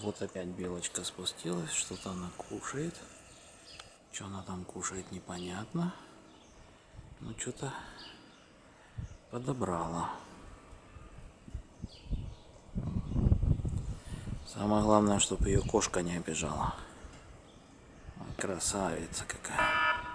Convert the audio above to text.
Вот опять белочка спустилась, что-то она кушает. Что она там кушает, непонятно. Ну, что-то подобрала. Самое главное, чтобы ее кошка не обижала. Красавица какая.